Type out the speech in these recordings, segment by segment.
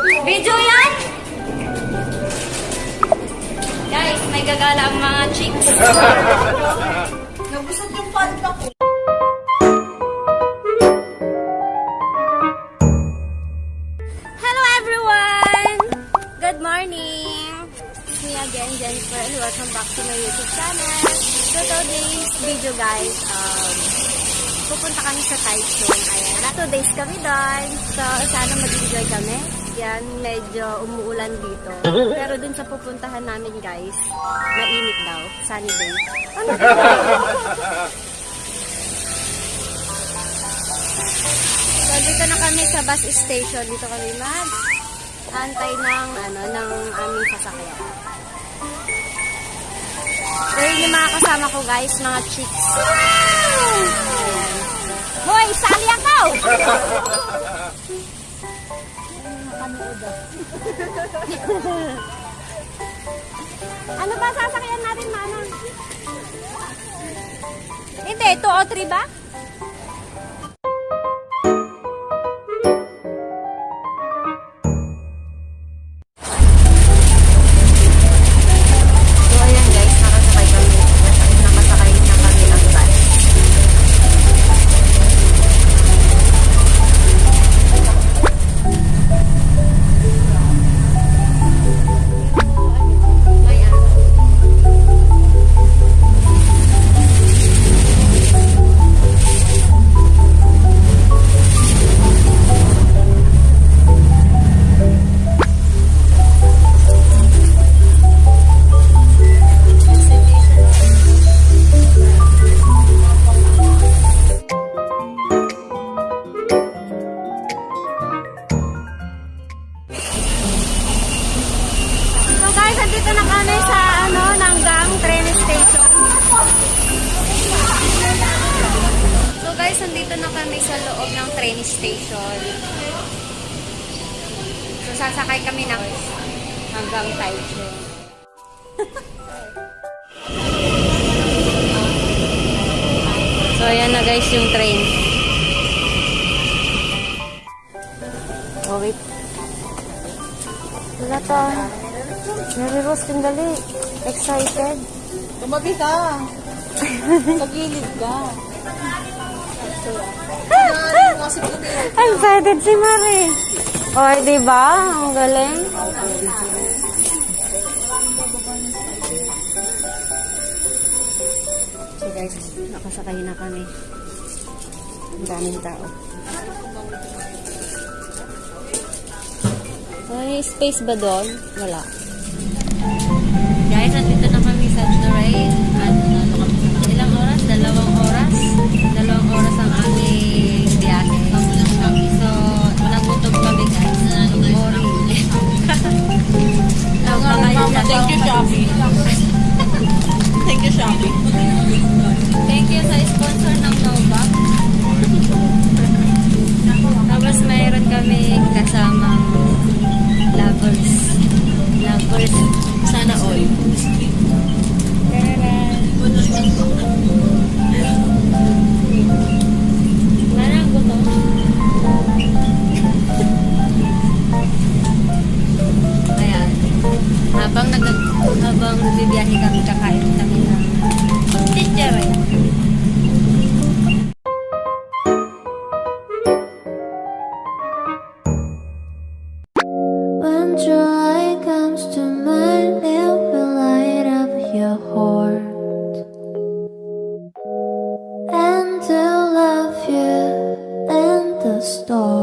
Video yan? Guys, may gagala ang mga chicks. Nabusog yung panta ko. Hello everyone! Good morning! It's me again, Jennifer, and welcome back to my YouTube channel. So today's video guys, um, pupunta kami sa Taichung. Ayan, na two days kami doon. So sana mag-enjoy kami. Yan, medyo umuulan dito. Pero dun sa pupuntahan namin guys, mainit daw. Sunny day. Ano So, dito na kami sa bus station. Dito kami mag antay ng, ano, ng aming sasakyan. Yun yung mga kasama ko, guys. Mga chicks. Hoy, sali ako! ano ba sasakyan natin, Manang? Hindi, 2 o 3 ba? Guys, andito na kami sa loob ng train station. So sasakay kami ng hanggang Taichung. so ayan na guys yung train. Oh wait. Wala to. Mary Rose, sandali. Excited. Tumabi ka. Sa gilid ka. Excited si Mary. Oy, di ba? Ang galing. So guys, nakasakay na kami. Ang daming tao. May space ba doon? Wala. Thank you, Shopee. Thank you, Shopee. Thank you sa sponsor ng Nova. Tapos mayroon kami kasamang stars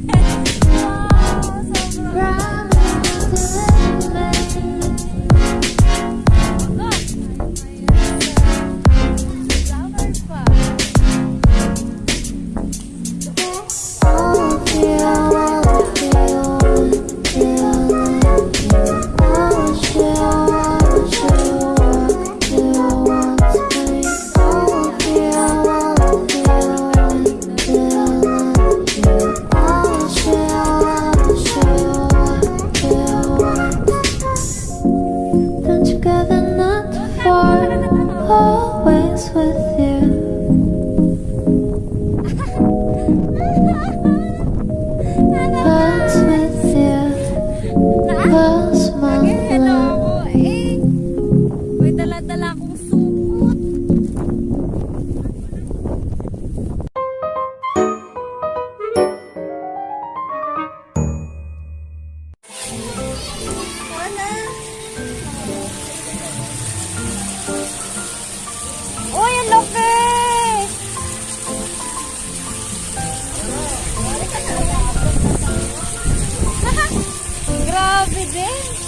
yeah. Grabe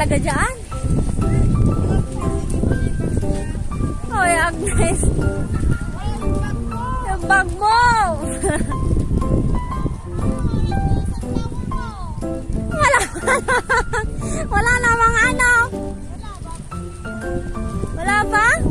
talaga dyan. Hoy, Agnes. Yung bag mo. Wala. Wala namang ano. Wala ba? Wala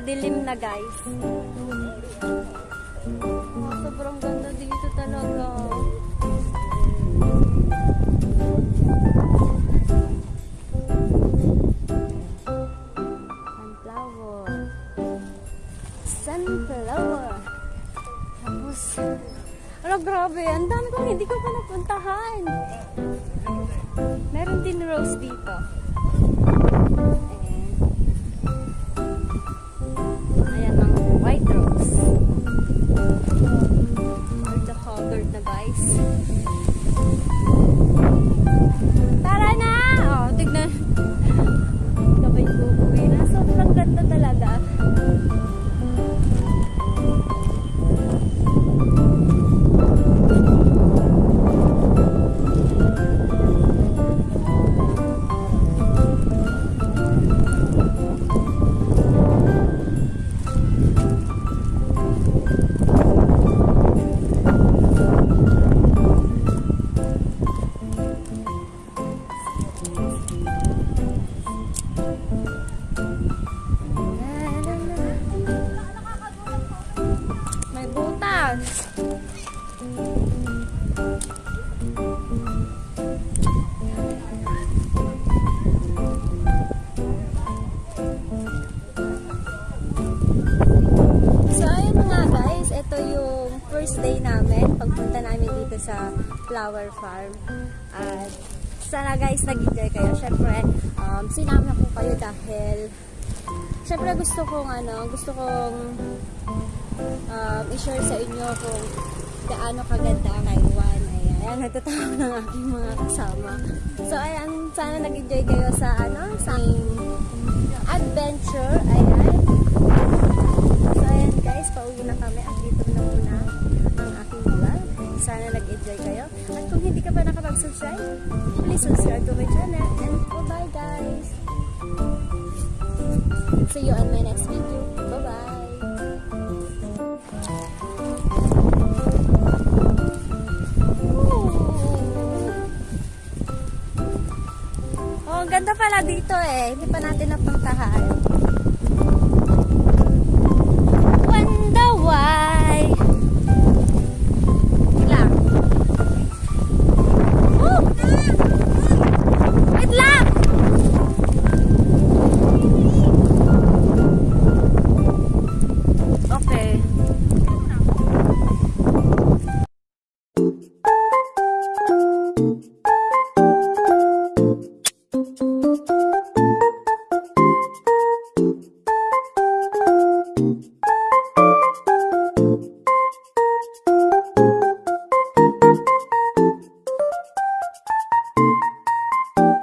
madilim na guys. Oh, sobrang ganda dito talaga. Sunflower. Sunflower. Tapos, ano grabe, ang dami kong hindi ko pa napuntahan. Meron din rose dito. Ayan ito yung first day namin, pagpunta namin dito sa flower farm. At sana guys, nag-enjoy kayo. Siyempre, um, sinama ko kayo dahil Siyempre gusto kong ano, gusto kong um, i-share sa inyo kung gaano kaganda ang Taiwan. Ayan, ayan natatawa ng aking mga kasama. So ayan, sana nag-enjoy kayo sa ano, sa adventure. Ayan. Sana nag-enjoy kayo. At kung hindi ka pa nakapag-subscribe, please subscribe to my channel. And bye-bye guys! See you on my next video. Bye-bye! Oh, ganda pala dito eh. Hindi pa natin napuntahan.